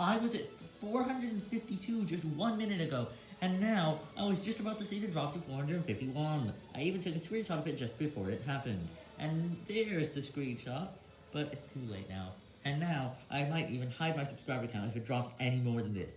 I was at 452 just one minute ago, and now I was just about to see the drop to 451. I even took a screenshot of it just before it happened. And there's the screenshot, but it's too late now. And now, I might even hide my subscriber count if it drops any more than this.